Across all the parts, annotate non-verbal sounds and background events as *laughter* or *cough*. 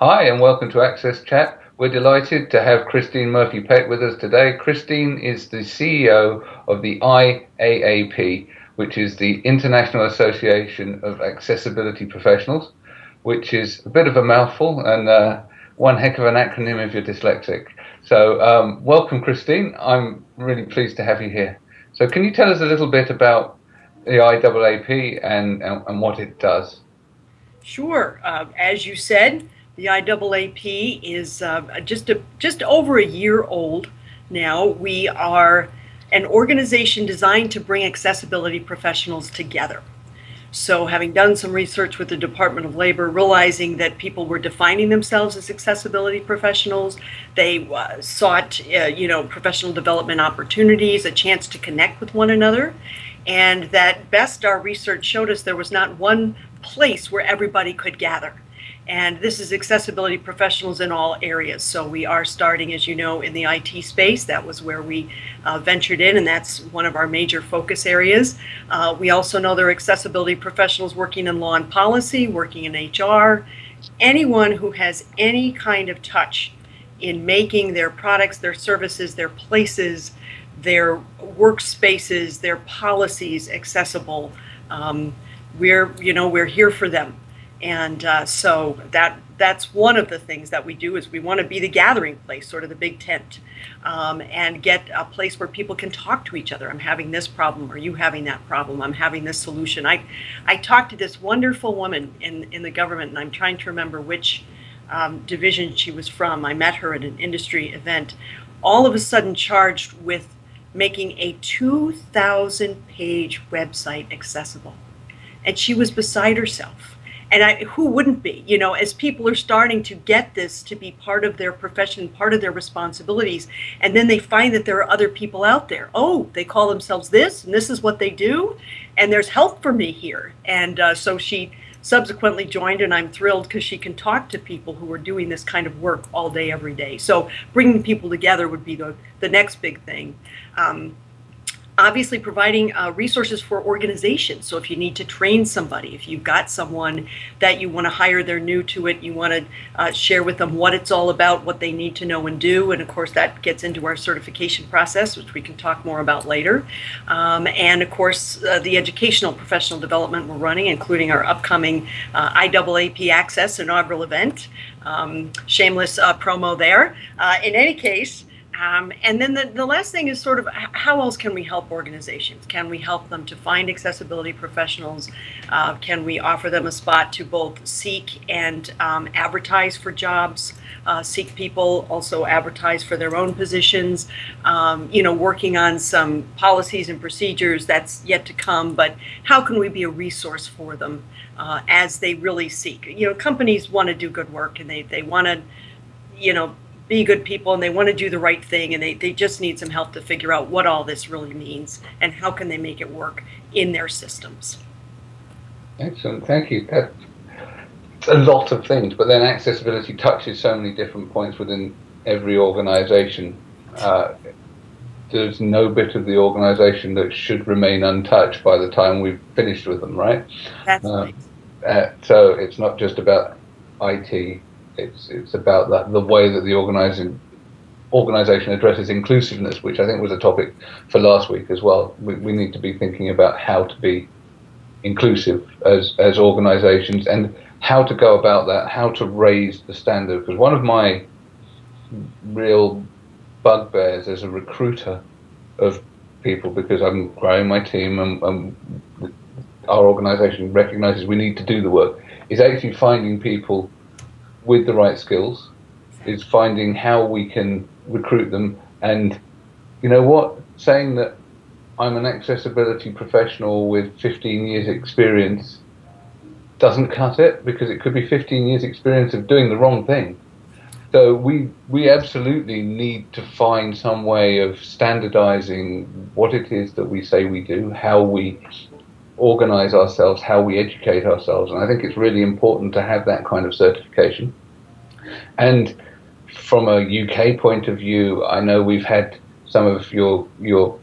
Hi, and welcome to Access Chat. We're delighted to have Christine Murphy Pate with us today. Christine is the CEO of the IAAP, which is the International Association of Accessibility Professionals, which is a bit of a mouthful and uh, one heck of an acronym if you're dyslexic. So, um, welcome, Christine. I'm really pleased to have you here. So, can you tell us a little bit about the IAAP and, and, and what it does? Sure. Uh, as you said, the IAAP is uh, just a, just over a year old now. We are an organization designed to bring accessibility professionals together. So having done some research with the Department of Labor, realizing that people were defining themselves as accessibility professionals, they uh, sought, uh, you know, professional development opportunities, a chance to connect with one another, and that best our research showed us there was not one place where everybody could gather. And this is accessibility professionals in all areas. So we are starting, as you know, in the IT space. That was where we uh, ventured in, and that's one of our major focus areas. Uh, we also know there are accessibility professionals working in law and policy, working in HR, anyone who has any kind of touch in making their products, their services, their places, their workspaces, their policies accessible. Um, we're, you know, we're here for them. And uh, so that that's one of the things that we do is we want to be the gathering place, sort of the big tent, um, and get a place where people can talk to each other. I'm having this problem. Are you having that problem? I'm having this solution. I, I talked to this wonderful woman in, in the government, and I'm trying to remember which um, division she was from. I met her at an industry event, all of a sudden charged with making a 2,000 page website accessible. And she was beside herself and I, who wouldn't be you know as people are starting to get this to be part of their profession part of their responsibilities and then they find that there are other people out there. Oh they call themselves this and this is what they do and there's help for me here. And uh, so she subsequently joined and i'm thrilled because she can talk to people who are doing this kind of work all day every day. So bringing people together would be the, the next big thing. Um, obviously providing uh, resources for organizations. So if you need to train somebody, if you've got someone that you want to hire, they're new to it, you want to uh, share with them what it's all about, what they need to know and do. And of course, that gets into our certification process, which we can talk more about later. Um, and of course, uh, the educational professional development we're running, including our upcoming uh, IAAP Access inaugural event. Um, shameless uh, promo there. Uh, in any case, um, and then the, the last thing is sort of how else can we help organizations? Can we help them to find accessibility professionals? Uh, can we offer them a spot to both seek and um, advertise for jobs? Uh, seek people, also advertise for their own positions, um, you know, working on some policies and procedures that's yet to come, but how can we be a resource for them uh, as they really seek? You know, companies want to do good work and they, they want to, you know, be good people and they want to do the right thing and they, they just need some help to figure out what all this really means and how can they make it work in their systems. Excellent, thank you. That's a lot of things, but then accessibility touches so many different points within every organization. Uh, there's no bit of the organization that should remain untouched by the time we've finished with them, right? That's uh, right. Uh, so it's not just about IT, it's it's about that the way that the organizing organization addresses inclusiveness, which I think was a topic for last week as well. We, we need to be thinking about how to be inclusive as as organizations and how to go about that, how to raise the standard. Because one of my real bugbears as a recruiter of people, because I'm growing my team and, and our organization recognizes we need to do the work, is actually finding people with the right skills is finding how we can recruit them. And you know what? Saying that I'm an accessibility professional with 15 years experience doesn't cut it because it could be 15 years experience of doing the wrong thing. So we we absolutely need to find some way of standardizing what it is that we say we do how we organize ourselves, how we educate ourselves. And I think it's really important to have that kind of certification. And from a UK point of view, I know we've had some of your your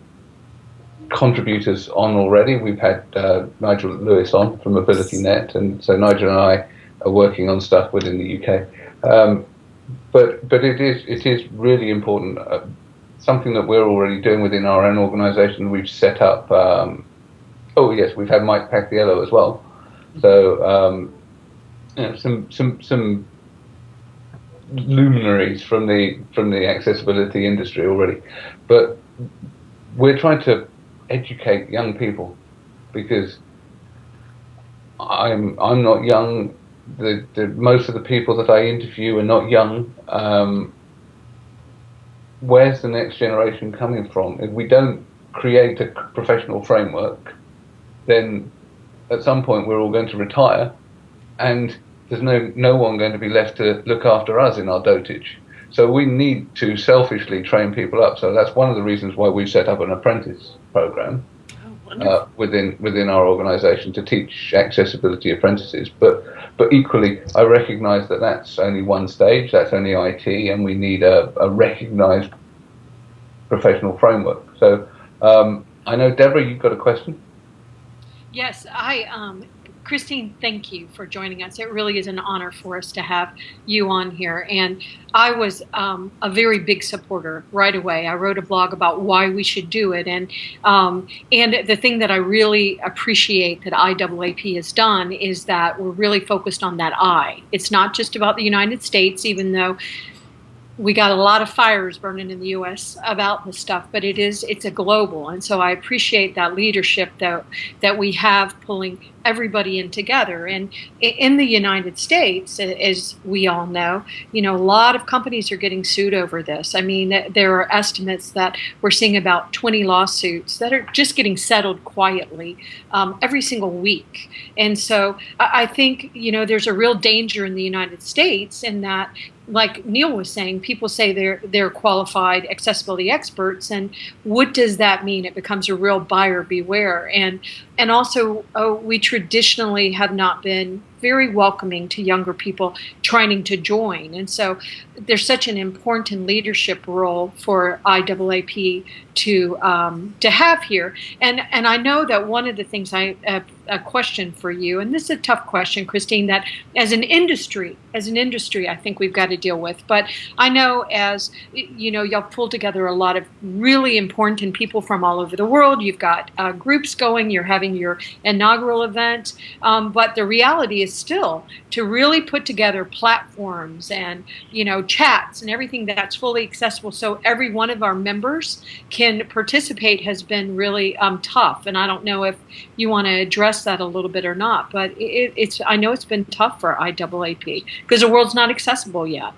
contributors on already. We've had uh, Nigel Lewis on from AbilityNet, and so Nigel and I are working on stuff within the UK. Um, but but it is it is really important. Uh, something that we're already doing within our own organisation. We've set up. Um, oh yes, we've had Mike Paciello as well. So um, you know, some some some luminaries from the from the accessibility industry already, but we're trying to educate young people because I'm I'm not young. The, the most of the people that I interview are not young. Um, where's the next generation coming from? If we don't create a professional framework, then at some point we're all going to retire, and there's no no one going to be left to look after us in our dotage. So we need to selfishly train people up. So that's one of the reasons why we set up an apprentice program oh, uh, within within our organisation to teach accessibility apprentices. But but equally, I recognise that that's only one stage. That's only IT, and we need a, a recognised professional framework. So um, I know Deborah, you've got a question. Yes, I um, Christine, thank you for joining us. It really is an honor for us to have you on here. And I was um, a very big supporter right away. I wrote a blog about why we should do it. And, um, and the thing that I really appreciate that IAAP has done is that we're really focused on that I. It's not just about the United States, even though we got a lot of fires burning in the U.S. about this stuff, but it is it's a global, and so I appreciate that leadership that that we have pulling everybody in together. And in the United States, as we all know, you know, a lot of companies are getting sued over this. I mean, there are estimates that we're seeing about 20 lawsuits that are just getting settled quietly um, every single week. And so I think, you know, there's a real danger in the United States in that like Neil was saying, people say they're they're qualified accessibility experts, and what does that mean? It becomes a real buyer beware, and and also oh, we traditionally have not been very welcoming to younger people trying to join. And so there's such an important leadership role for IAAP to um, to have here. And and I know that one of the things I a question for you, and this is a tough question, Christine, that as an industry, as an industry, I think we've got to deal with. But I know as you know, y'all pull together a lot of really important people from all over the world. You've got uh, groups going. You're having your inaugural event. Um, but the reality is still to really put together platforms and you know chats and everything that's fully accessible so every one of our members can participate has been really um, tough. And i don't know if you want to address that a little bit or not but it, it's i know it's been tough for iaap because the world's not accessible yet.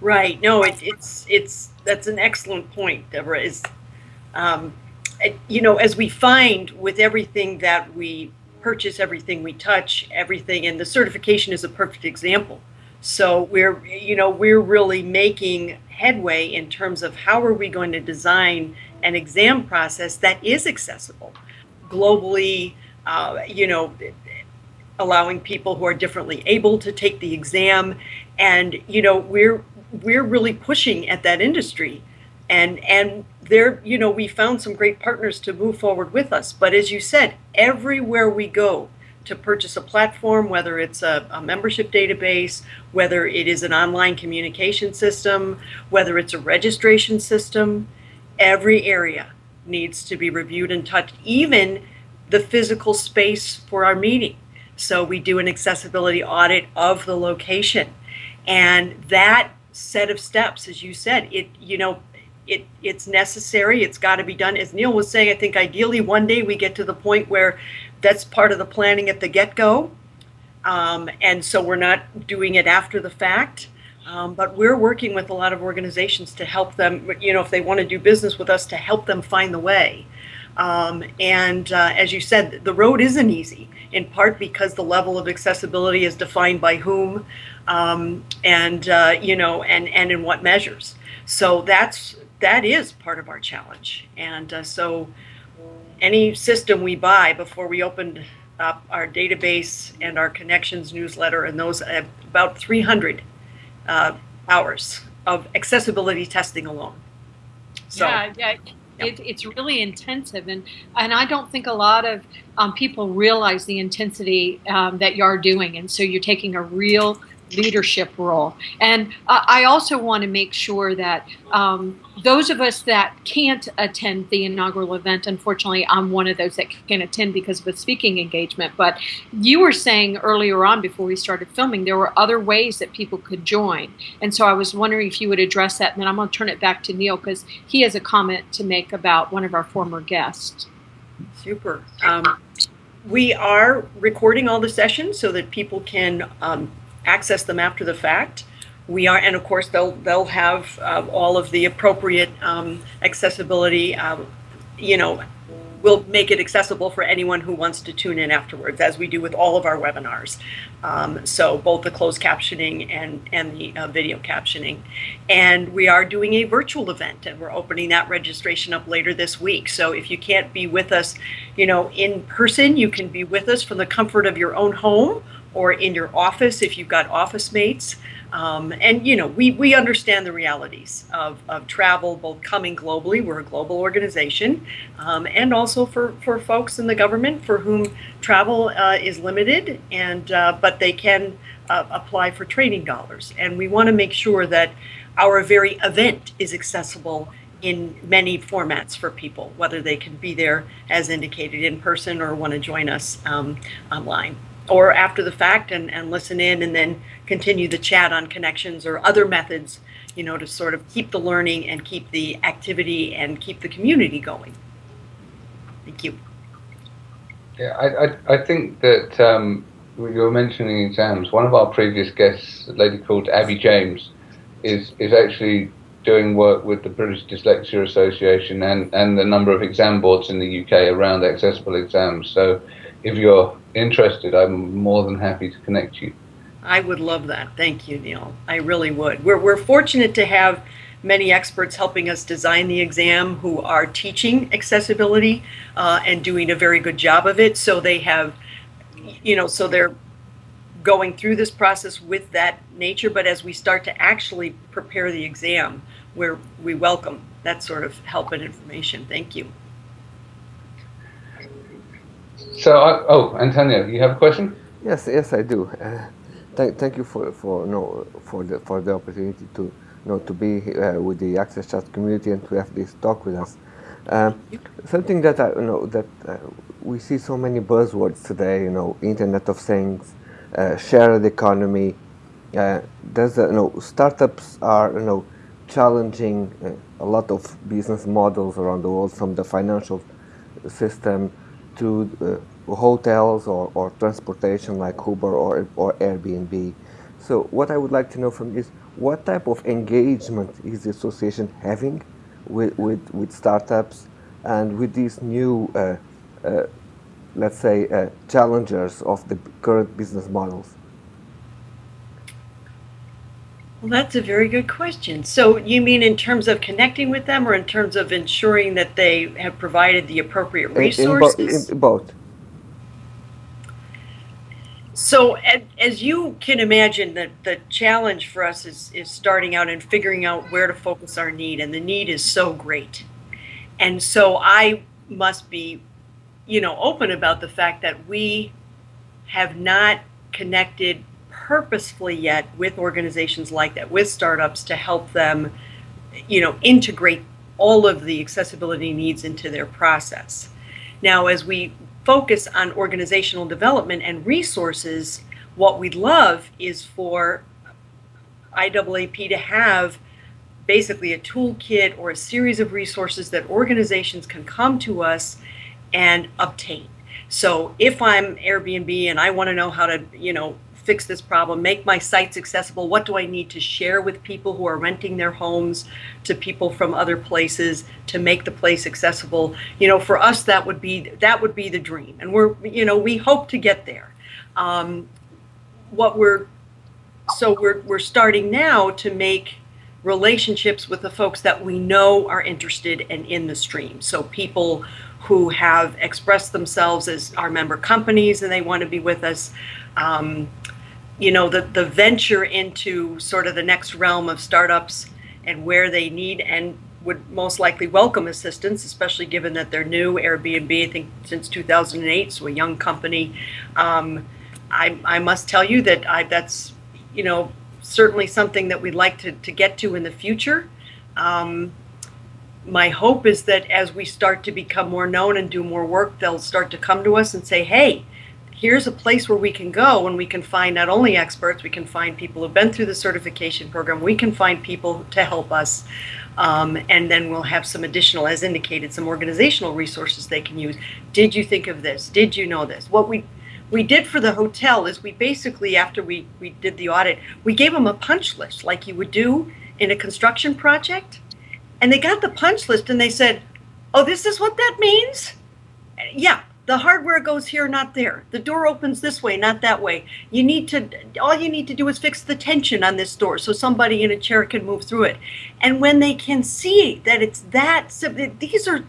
Right. No it, it's it's that's an excellent point deborah is um, you know as we find with everything that we purchase everything we touch, everything, and the certification is a perfect example. So we're, you know, we're really making headway in terms of how are we going to design an exam process that is accessible globally, uh, you know, allowing people who are differently able to take the exam, and you know, we're we're really pushing at that industry, and and there, you know, we found some great partners to move forward with us. But as you said, everywhere we go to purchase a platform, whether it's a, a, membership database, whether it is an online communication system, whether it's a registration system, every area needs to be reviewed and touched, even the physical space for our meeting. So we do an accessibility audit of the location. And that set of steps, as you said, it, you know, it it's necessary. It's got to be done. As Neil was saying, I think ideally one day we get to the point where that's part of the planning at the get-go, um, and so we're not doing it after the fact. Um, but we're working with a lot of organizations to help them. You know, if they want to do business with us, to help them find the way. Um, and uh, as you said, the road isn't easy, in part because the level of accessibility is defined by whom, um, and uh, you know, and and in what measures. So that's that is part of our challenge. And uh, so any system we buy before we opened up our database and our connections newsletter and those uh, about 300 uh, hours of accessibility testing alone. So, yeah, yeah. It, it's really intensive, and and I don't think a lot of um, people realize the intensity um, that you're doing, and so you're taking a real leadership role. And uh, I also want to make sure that um, those of us that can't attend the inaugural event, unfortunately, I'm one of those that can't attend because of a speaking engagement. But you were saying earlier on before we started filming, there were other ways that people could join. And so I was wondering if you would address that. And then I'm going to turn it back to Neil because he has a comment to make about one of our former guests. Super. Um, we are recording all the sessions so that people can um, access them after the fact. We are, and of course, they'll they'll have uh, all of the appropriate um, accessibility. Um, you know, we'll make it accessible for anyone who wants to tune in afterwards, as we do with all of our webinars. Um, so both the closed captioning and and the uh, video captioning, and we are doing a virtual event, and we're opening that registration up later this week. So if you can't be with us, you know, in person, you can be with us from the comfort of your own home or in your office if you've got office mates. Um, and you know, we, we understand the realities of, of travel, both coming globally, we're a global organization, um, and also for, for folks in the government for whom travel uh, is limited, and uh, but they can uh, apply for training dollars. And we want to make sure that our very event is accessible in many formats for people, whether they can be there as indicated in person or want to join us um, online or after the fact and, and listen in and then continue the chat on connections or other methods, you know, to sort of keep the learning and keep the activity and keep the community going. Thank you. Yeah, I, I, I think that um, you were mentioning exams. One of our previous guests, a lady called Abby James, is, is actually doing work with the British Dyslexia Association and, and the number of exam boards in the UK around accessible exams. So if you're interested, I'm more than happy to connect you. I would love that. Thank you, Neil. I really would. We're, we're fortunate to have many experts helping us design the exam who are teaching accessibility uh, and doing a very good job of it. So they have, you know, so they're going through this process with that nature. But as we start to actually prepare the exam, where we welcome that sort of help and information. Thank you. So, uh, oh, Antonio, you have a question? Yes, yes, I do. Uh, thank, thank you for for no for the for the opportunity to you know to be uh, with the Access Chat community and to have this talk with us. Um, something that I you know that uh, we see so many buzzwords today. You know, Internet of Things, uh, shared economy. Uh, there's you know startups are you know challenging a lot of business models around the world, from the financial system to uh, hotels or, or transportation like Uber or, or Airbnb. So what I would like to know from you is what type of engagement is the association having with, with, with startups and with these new, uh, uh, let's say, uh, challengers of the current business models? Well, that's a very good question. So you mean in terms of connecting with them or in terms of ensuring that they have provided the appropriate resources? In, bo in both. So as you can imagine, the, the challenge for us is, is starting out and figuring out where to focus our need. And the need is so great. And so I must be, you know, open about the fact that we have not connected purposefully yet with organizations like that, with startups to help them, you know, integrate all of the accessibility needs into their process. Now, as we focus on organizational development and resources, what we'd love is for IAAP to have basically a toolkit or a series of resources that organizations can come to us and obtain. So if I'm Airbnb and I want to know how to, you know, fix this problem, make my sites accessible. What do I need to share with people who are renting their homes to people from other places to make the place accessible? You know, for us, that would be that would be the dream, and we're you know we hope to get there. Um, what we're so we're we're starting now to make relationships with the folks that we know are interested and in the stream. So people who have expressed themselves as our member companies and they want to be with us. Um, you know, the, the venture into sort of the next realm of startups and where they need and would most likely welcome assistance, especially given that they're new. Airbnb, I think, since 2008, so a young company. Um, I, I must tell you that I, that's, you know, certainly something that we'd like to, to get to in the future. Um, my hope is that as we start to become more known and do more work, they'll start to come to us and say, hey, here's a place where we can go and we can find not only experts, we can find people who've been through the certification program, we can find people to help us. Um, and then we'll have some additional, as indicated, some organizational resources they can use. Did you think of this? Did you know this? What we we did for the hotel is we basically, after we, we did the audit, we gave them a punch list like you would do in a construction project. And they got the punch list and they said, oh, this is what that means? Yeah, the hardware goes here, not there. The door opens this way, not that way. You need to, all you need to do is fix the tension on this door so somebody in a chair can move through it. And when they can see that it's that, these are,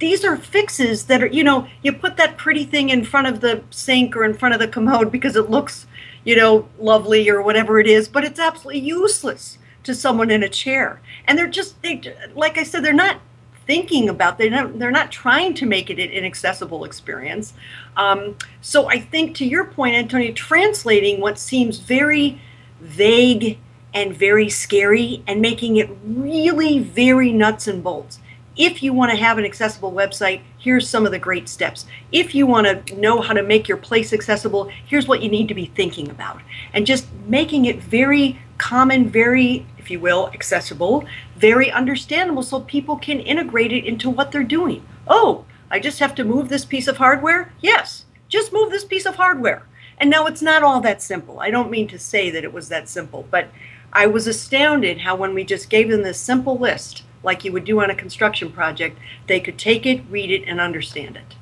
these are fixes that are, you know, you put that pretty thing in front of the sink or in front of the commode because it looks, you know, lovely or whatever it is, but it's absolutely useless to someone in a chair. And they're just, they, like I said, they're not thinking about they're not, they're not trying to make it an inaccessible experience. Um, so i think to your point antonio translating what seems very vague and very scary and making it really very nuts and bolts. If you want to have an accessible website here's some of the great steps. If you want to know how to make your place accessible here's what you need to be thinking about. And just making it very common very if you will accessible very understandable so people can integrate it into what they're doing. Oh, I just have to move this piece of hardware? Yes, just move this piece of hardware. And now it's not all that simple. I don't mean to say that it was that simple, but I was astounded how when we just gave them this simple list, like you would do on a construction project, they could take it, read it, and understand it.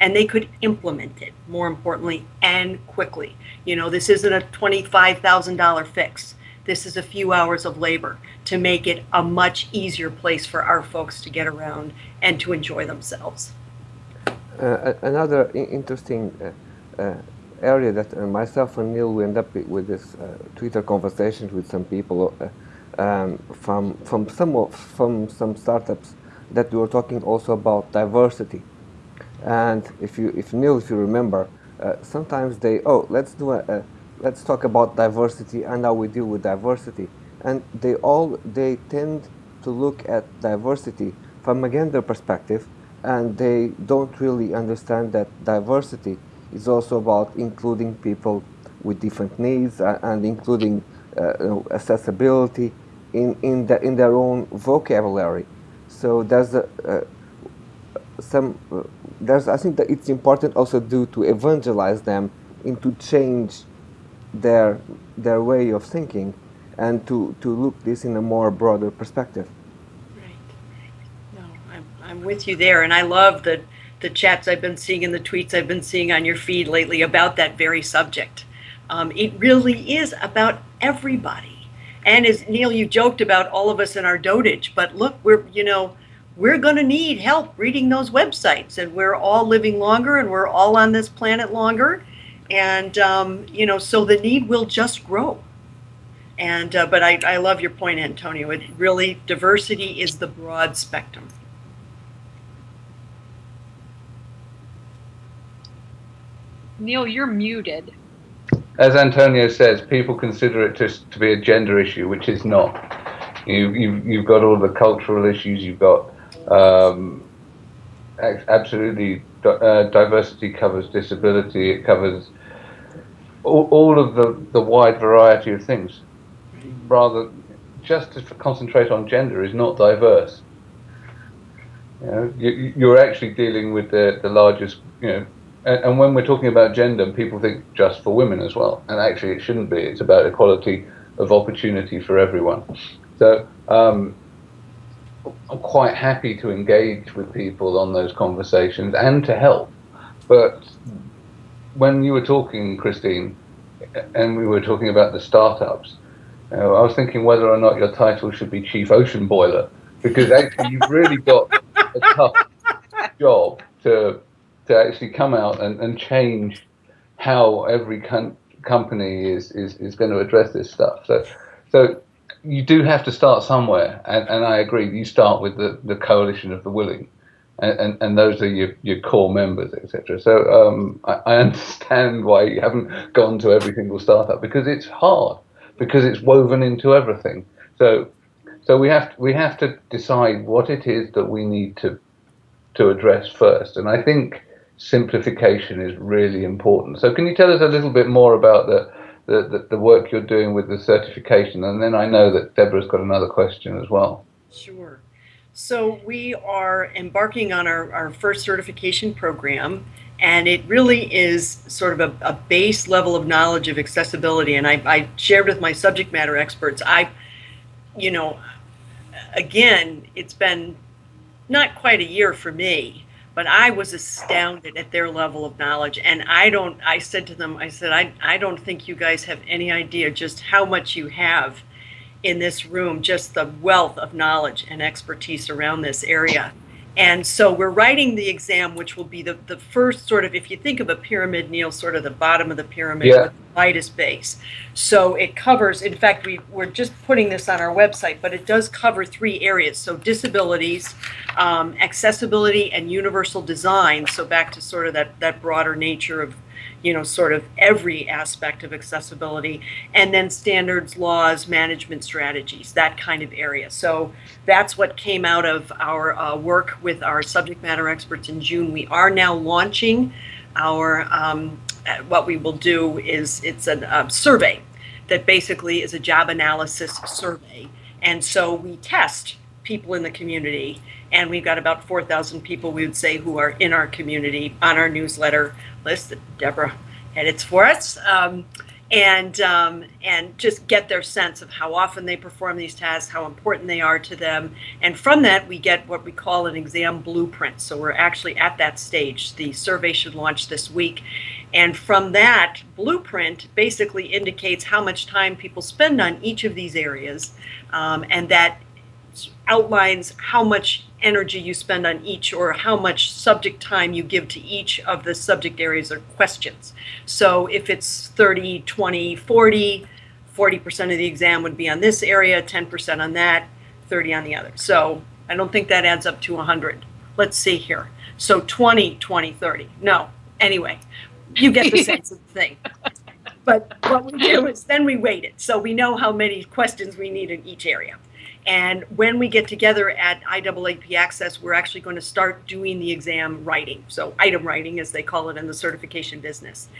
And they could implement it, more importantly, and quickly. You know, this isn't a $25,000 fix. This is a few hours of labor to make it a much easier place for our folks to get around and to enjoy themselves. Uh, another interesting uh, uh, area that uh, myself and Neil we end up with this uh, Twitter conversations with some people uh, um, from from some from some startups that we were talking also about diversity. And if you if Neil if you remember, sometimes they oh let's do a, a let's talk about diversity and how we deal with diversity. And they all, they tend to look at diversity from a gender perspective and they don't really understand that diversity is also about including people with different needs and including uh, accessibility in, in, the, in their own vocabulary. So there's a, uh, some, uh, there's, I think that it's important also do to evangelize them into change their their way of thinking and to, to look this in a more broader perspective. Right. No, I'm, I'm with you there. And I love the, the chats I've been seeing and the tweets I've been seeing on your feed lately about that very subject. Um, it really is about everybody. And as Neil, you joked about all of us in our dotage, but look, we're, you know, we're going to need help reading those websites and we're all living longer and we're all on this planet longer and um, you know, so the need will just grow. And uh, but I, I love your point, Antonio. It really diversity is the broad spectrum. Neil, you're muted. As Antonio says, people consider it just to be a gender issue, which is not. You, you've, you've got all the cultural issues. You've got um, absolutely uh, diversity covers disability. It covers all, all of the, the wide variety of things. Rather, just to concentrate on gender is not diverse. You know, you, you're actually dealing with the, the largest, you know, and, and when we're talking about gender, people think just for women as well. And actually, it shouldn't be. It's about equality of opportunity for everyone. So, um, I'm quite happy to engage with people on those conversations and to help. But when you were talking, Christine, and we were talking about the startups, uh, I was thinking whether or not your title should be Chief Ocean Boiler, because actually you've really got a tough job to to actually come out and, and change how every company is, is, is going to address this stuff. So, so you do have to start somewhere, and, and I agree. You start with the, the coalition of the willing, and, and, those are your, your core members, etc. So um, I, I understand why you haven't gone to every single startup because it's hard, because it's woven into everything. So so we have to, we have to decide what it is that we need to to address first, and I think simplification is really important. So can you tell us a little bit more about the, the, the work you're doing with the certification, and then I know that Deborah's got another question as well. Sure. So we are embarking on our, our first certification program, and it really is sort of a, a base level of knowledge of accessibility. And I, I shared with my subject matter experts, I, you know, again, it's been not quite a year for me, but I was astounded at their level of knowledge. And I don't, I said to them, I said, I, I don't think you guys have any idea just how much you have in this room, just the wealth of knowledge and expertise around this area. And so we're writing the exam, which will be the, the first sort of, if you think of a pyramid, Neil, sort of the bottom of the pyramid Yeah. with the lightest base. So it covers, in fact, we, we're just putting this on our website, but it does cover three areas. So disabilities, um, accessibility, and universal design. So back to sort of that, that broader nature of, you know, sort of every aspect of accessibility. And then standards, laws, management strategies, that kind of area. So that's what came out of our uh, work with our subject matter experts in June. We are now launching our um, uh, what we will do is it's a uh, survey that basically is a job analysis survey, and so we test people in the community, and we've got about 4,000 people we would say who are in our community on our newsletter list that Deborah edits for us. Um, and um, and just get their sense of how often they perform these tasks, how important they are to them, and from that we get what we call an exam blueprint. So we're actually at that stage. The survey should launch this week, and from that blueprint basically indicates how much time people spend on each of these areas, um, and that outlines how much energy you spend on each or how much subject time you give to each of the subject areas or questions. So if it's 30, 20, 40, 40% of the exam would be on this area, 10% on that, 30 on the other. So I don't think that adds up to 100. Let's see here. So 20, 20, 30. No. Anyway, you get the *laughs* sense of the thing. But what we do is then we weight it. So we know how many questions we need in each area. And when we get together at IAAP Access, we're actually going to start doing the exam writing. So, item writing, as they call it in the certification business.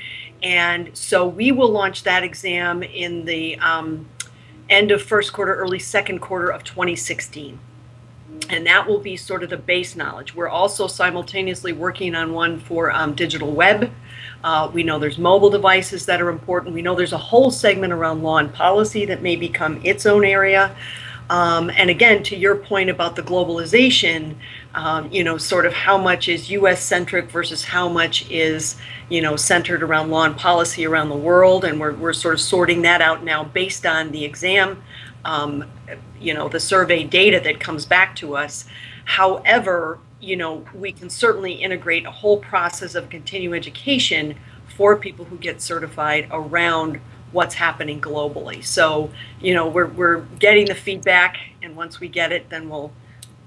And so, we will launch that exam in the um, end of first quarter, early second quarter of 2016. And that will be sort of the base knowledge. We're also simultaneously working on one for um, digital web. Uh, we know there's mobile devices that are important. We know there's a whole segment around law and policy that may become its own area. Um, and again, to your point about the globalization, um, you know, sort of how much is U.S. centric versus how much is, you know, centered around law and policy around the world, and we're we're sort of sorting that out now based on the exam, um, you know, the survey data that comes back to us. However, you know, we can certainly integrate a whole process of continuing education for people who get certified around what's happening globally. So, you know, we're, we're getting the feedback, and once we get it, then we'll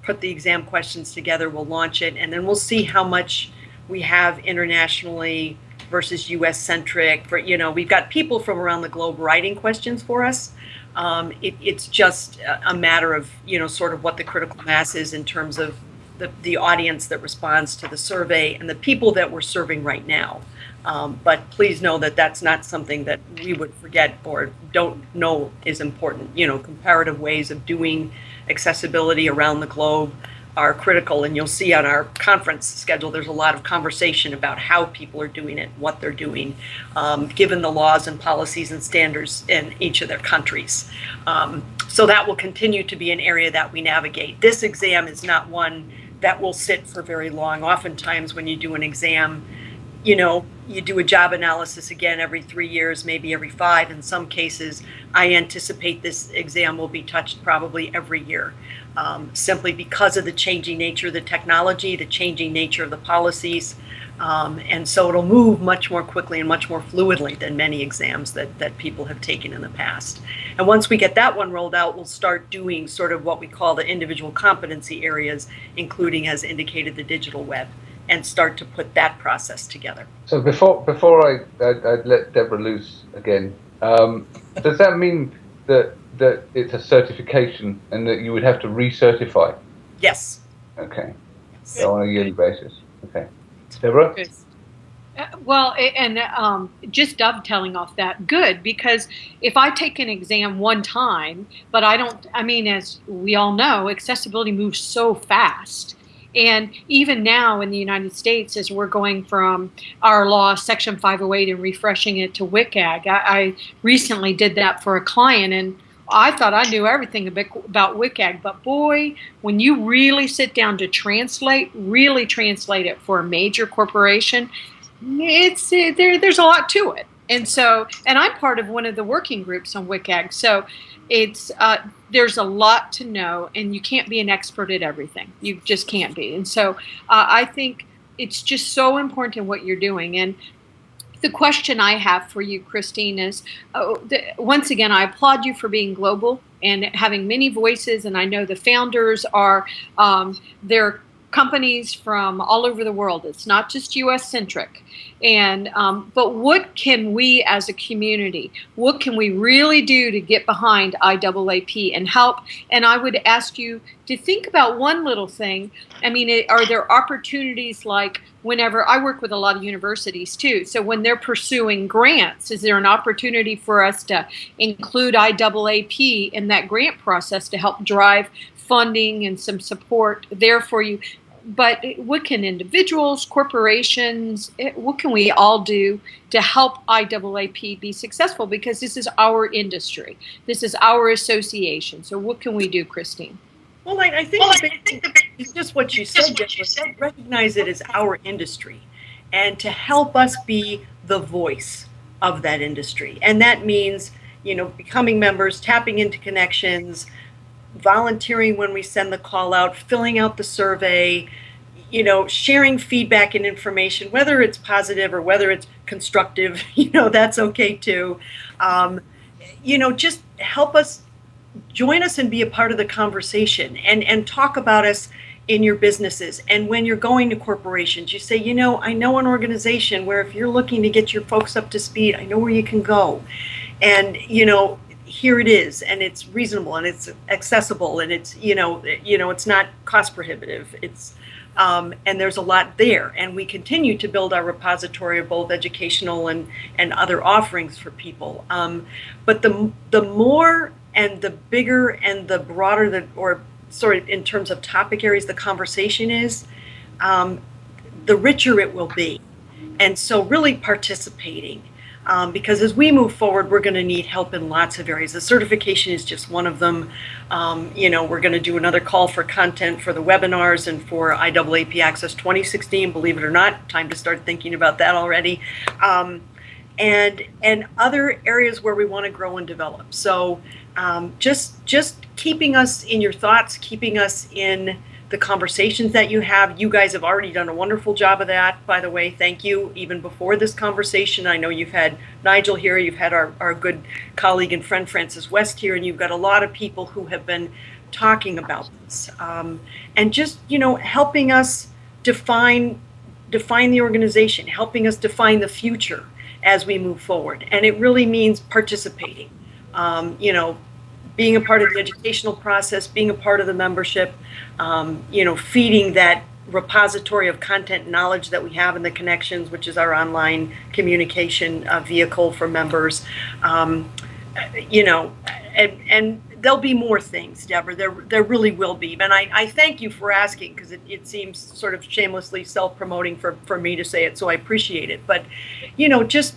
put the exam questions together, we'll launch it, and then we'll see how much we have internationally versus US centric. For, you know, we've got people from around the globe writing questions for us. Um, it, it's just a matter of, you know, sort of what the critical mass is in terms of the, the audience that responds to the survey and the people that we're serving right now. Um, but please know that that's not something that we would forget or don't know is important. You know, comparative ways of doing accessibility around the globe are critical, and you'll see on our conference schedule there's a lot of conversation about how people are doing it, what they're doing, um, given the laws and policies and standards in each of their countries. Um, so that will continue to be an area that we navigate. This exam is not one that will sit for very long. Oftentimes, when you do an exam, you know, you do a job analysis again every three years, maybe every five. In some cases, I anticipate this exam will be touched probably every year, um, simply because of the changing nature of the technology, the changing nature of the policies. Um, and so it'll move much more quickly and much more fluidly than many exams that, that people have taken in the past. And once we get that one rolled out, we'll start doing sort of what we call the individual competency areas, including, as indicated, the digital web, and start to put that process together. So before before I, I, I let Deborah loose again, um, does that mean that that it's a certification and that you would have to recertify? Yes. Okay. So on a yearly basis. Okay. Deborah? Uh, well, and um, just dovetailing off that, good, because if I take an exam one time, but I don't, I mean, as we all know, accessibility moves so fast. And even now in the United States, as we're going from our law, Section 508, and refreshing it to WCAG, I, I recently did that for a client, and I thought I knew everything about WCAG, but boy, when you really sit down to translate, really translate it for a major corporation, it's it, there. There's a lot to it, and so, and I'm part of one of the working groups on WCAG, so it's uh, there's a lot to know, and you can't be an expert at everything. You just can't be, and so uh, I think it's just so important in what you're doing, and the question I have for you, Christine, is uh, once again, I applaud you for being global and having many voices. And I know the founders are, um, they're companies from all over the world. It's not just U.S. centric. And um, but what can we as a community? What can we really do to get behind IAAP and help? And I would ask you to think about one little thing. I mean, it, are there opportunities like whenever I work with a lot of universities too? So when they're pursuing grants, is there an opportunity for us to include IAAP in that grant process to help drive funding and some support there for you but what can individuals, corporations, eh, what can we all do to help IAAP be successful? Because this is our industry, this is our association. So, what can we do, Christine? Well, I, I think, well, I think it's just what you said. What you said. Recognize it as our industry, and to help us be the voice of that industry, and that means you know becoming members, tapping into connections volunteering when we send the call out, filling out the survey, you know, sharing feedback and information, whether it's positive or whether it's constructive, *laughs* you know, that's okay too. Um, you know, just help us join us and be a part of the conversation and, and talk about us in your businesses. And when you're going to corporations, you say, you know, I know an organization where if you're looking to get your folks up to speed, I know where you can go. And, you know, here it is and it's reasonable and it's accessible and it's you know you know it's not cost prohibitive. It's um, and there's a lot there and we continue to build our repository of both educational and and other offerings for people. Um, but the the more and the bigger and the broader the or sort of in terms of topic areas the conversation is um, the richer it will be. And so really participating um, because as we move forward, we're going to need help in lots of areas. The certification is just one of them. Um, you know, we're going to do another call for content for the webinars and for IAAP Access 2016. Believe it or not, time to start thinking about that already. Um, and and other areas where we want to grow and develop. So um, just just keeping us in your thoughts, keeping us in the conversations that you have. You guys have already done a wonderful job of that, by the way. Thank you. Even before this conversation, I know you've had Nigel here, you've had our, our good colleague and friend Francis West here, and you've got a lot of people who have been talking about this. Um, and just, you know, helping us define define the organization, helping us define the future as we move forward. And it really means participating. Um, you know, being a part of the educational process, being a part of the membership, um, you know, feeding that repository of content knowledge that we have in the connections, which is our online communication uh, vehicle for members. Um, you know, and, and there'll be more things, Deborah. There, there really will be. And I, I thank you for asking because it, it seems sort of shamelessly self-promoting for, for me to say it. So I appreciate it. But, you know, just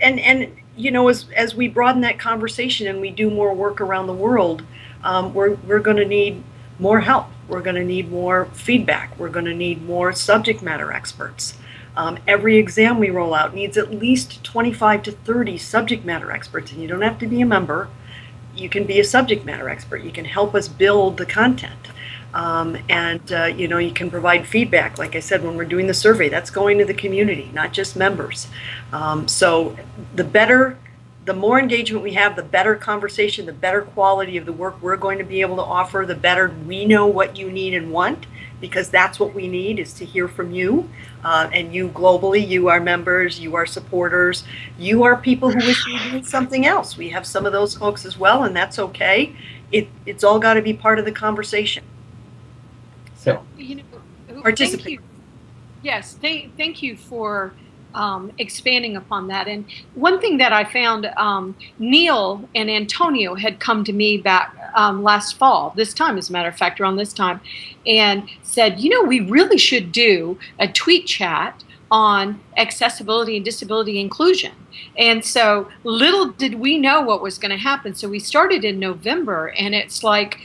and and you know, as, as we broaden that conversation and we do more work around the world, um, we're, we're going to need more help. We're going to need more feedback. We're going to need more subject matter experts. Um, every exam we roll out needs at least 25 to 30 subject matter experts, and you don't have to be a member. You can be a subject matter expert. You can help us build the content. Um, and uh, you know you can provide feedback. Like i said when we're doing the survey that's going to the community not just members. Um, so the better the more engagement we have the better conversation the better quality of the work we're going to be able to offer the better we know what you need and want because that's what we need is to hear from you. Uh, and you globally you are members you are supporters you are people who wish you doing something else. We have some of those folks as well and that's okay. It, it's all got to be part of the conversation so, you know, participate. Thank you. Yes, thank, thank you for um, expanding upon that. And one thing that I found, um, Neil and Antonio had come to me back um, last fall, this time, as a matter of fact, around this time, and said, you know, we really should do a tweet chat on accessibility and disability inclusion. And so little did we know what was going to happen. So we started in November, and it's like,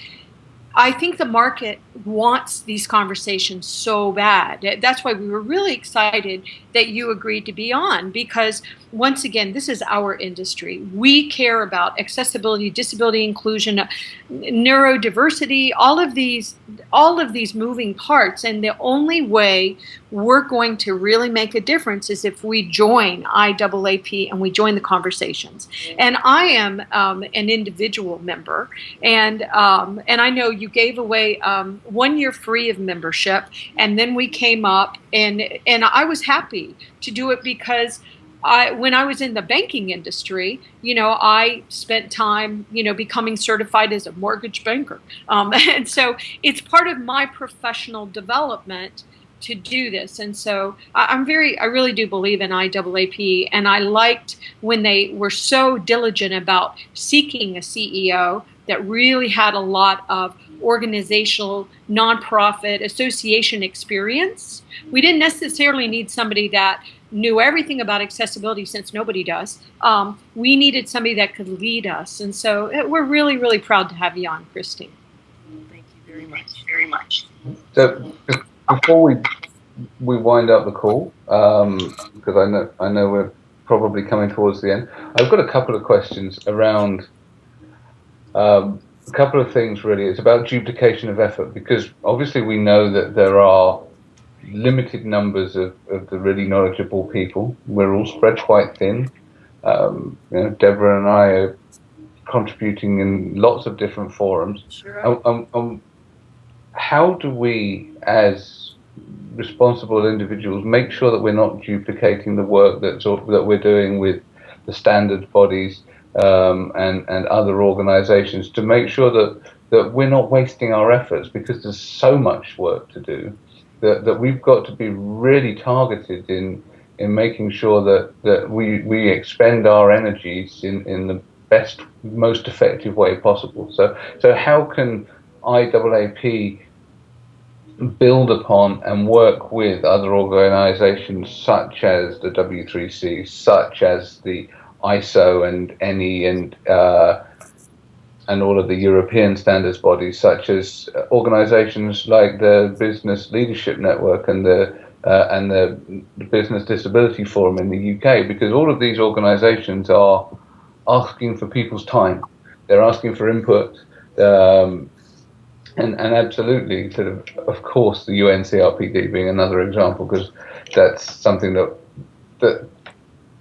I think the market wants these conversations so bad. That's why we were really excited that you agreed to be on because once again, this is our industry. We care about accessibility, disability inclusion, neurodiversity, all of these all of these moving parts and the only way we're going to really make a difference is if we join IAAP and we join the conversations. And I am um, an individual member, and um, and I know you gave away um, one year free of membership, and then we came up and and I was happy to do it because I, when I was in the banking industry, you know, I spent time, you know, becoming certified as a mortgage banker. Um, *laughs* and so it's part of my professional development to do this. And so I'm very, I really do believe in IAAP. And I liked when they were so diligent about seeking a CEO that really had a lot of organizational, nonprofit, association experience. We didn't necessarily need somebody that knew everything about accessibility since nobody does. Um, we needed somebody that could lead us. And so it, we're really, really proud to have you on, Christine. Thank you very much, very much. So before we we wind up the call, um, because I know I know we're probably coming towards the end, I've got a couple of questions around um, a couple of things really. It's about duplication of effort because obviously we know that there are limited numbers of, of the really knowledgeable people. We're all spread quite thin. Um, you know, Deborah and I are contributing in lots of different forums. Sure. Um, um, how do we, as responsible individuals, make sure that we're not duplicating the work that's, that we're doing with the standard bodies um, and, and other organizations to make sure that, that we're not wasting our efforts because there's so much work to do that, that we've got to be really targeted in in making sure that, that we, we expend our energies in, in the best, most effective way possible. So, so how can IAAP build upon and work with other organizations such as the W3C, such as the ISO and NE and uh, and all of the European standards bodies, such as organisations like the Business Leadership Network and the uh, and the Business Disability Forum in the UK, because all of these organisations are asking for people's time. They're asking for input, um, and and absolutely, sort of, of course, the UNCRPD being another example, because that's something that that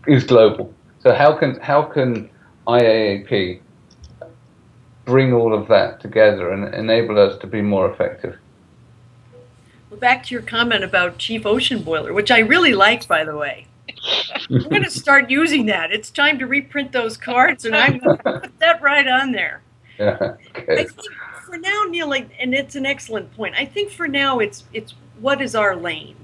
is global. So how can how can IAAP bring all of that together and enable us to be more effective. Well, back to your comment about Chief Ocean Boiler, which I really like, by the way. I'm going *laughs* to start using that. It's time to reprint those cards, and I'm going *laughs* to put that right on there. Yeah, okay. I think for now, Neil, and it's an excellent point. I think for now, it's it's what is our lane,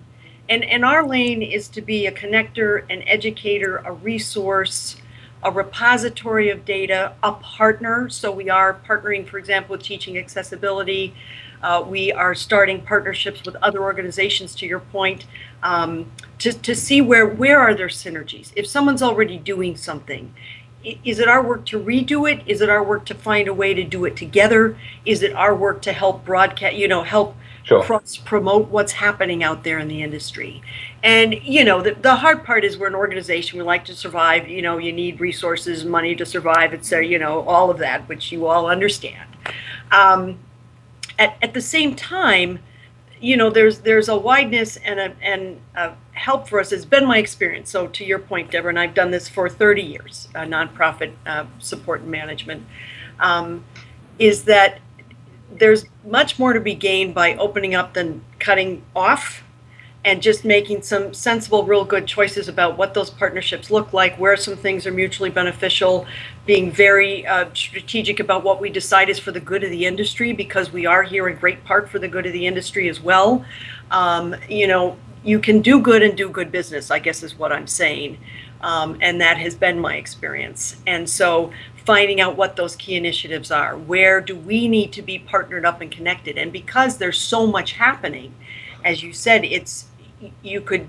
and and our lane is to be a connector, an educator, a resource, a repository of data, a partner. So we are partnering, for example, with Teaching Accessibility. Uh, we are starting partnerships with other organizations, to your point, um, to, to see where, where are there synergies. If someone's already doing something, is it our work to redo it? Is it our work to find a way to do it together? Is it our work to help broadcast, you know, help sure. cross promote what's happening out there in the industry. And you know, the, the hard part is we're an organization. We like to survive. You know, you need resources, money to survive. It's you know all of that, which you all understand. Um, at, at the same time, you know, there's there's a wideness and a and a help for us. It's been my experience. So to your point, Deborah, and I've done this for 30 years, uh, nonprofit uh, support and management, um, is that there's much more to be gained by opening up than cutting off and just making some sensible, real good choices about what those partnerships look like, where some things are mutually beneficial, being very uh, strategic about what we decide is for the good of the industry, because we are here in great part for the good of the industry as well. Um, you know, you can do good and do good business, I guess is what I'm saying. Um, and that has been my experience. And so finding out what those key initiatives are, where do we need to be partnered up and connected? And because there's so much happening, as you said, it's you could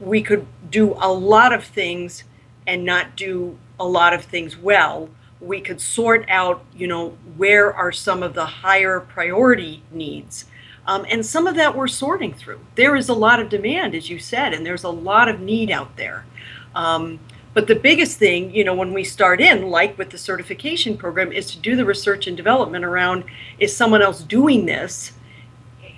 we could do a lot of things and not do a lot of things well we could sort out you know where are some of the higher priority needs um, and some of that we're sorting through there is a lot of demand as you said and there's a lot of need out there um, but the biggest thing you know when we start in like with the certification program is to do the research and development around is someone else doing this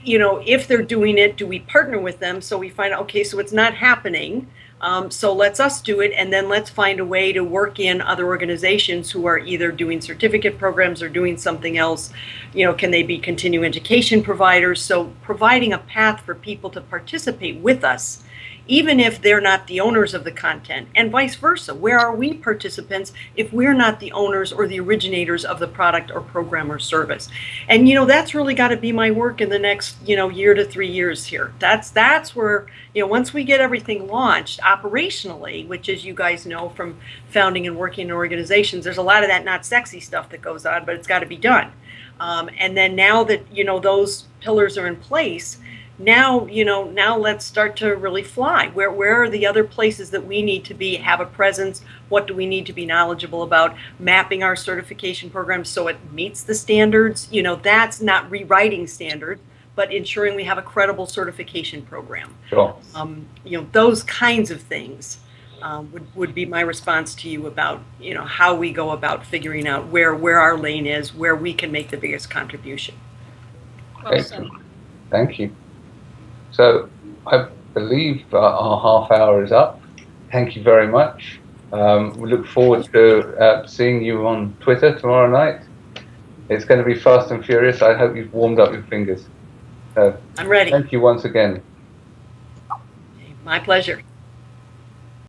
you know, if they're doing it, do we partner with them? So we find okay, so it's not happening. Um, so let's us do it, and then let's find a way to work in other organizations who are either doing certificate programs or doing something else. You know, can they be continuing education providers? So providing a path for people to participate with us even if they're not the owners of the content, and vice versa. Where are we participants if we're not the owners or the originators of the product or program or service? And you know, that's really got to be my work in the next, you know, year to three years here. That's that's where, you know, once we get everything launched operationally, which as you guys know from founding and working in organizations, there's a lot of that not sexy stuff that goes on, but it's got to be done. Um, and then now that you know those pillars are in place, now you know now let's start to really fly. Where where are the other places that we need to be have a presence? What do we need to be knowledgeable about? Mapping our certification program so it meets the standards? You know that's not rewriting standards but ensuring we have a credible certification program. Sure. um, you know those kinds of things um, would, would be my response to you about you know how we go about figuring out where where our lane is where we can make the biggest contribution. Excellent. thank you so I believe uh, our half hour is up. Thank you very much. Um, we look forward to uh, seeing you on Twitter tomorrow night. It's going to be fast and furious. I hope you've warmed up your fingers. Uh, I'm ready. Thank you once again. My pleasure.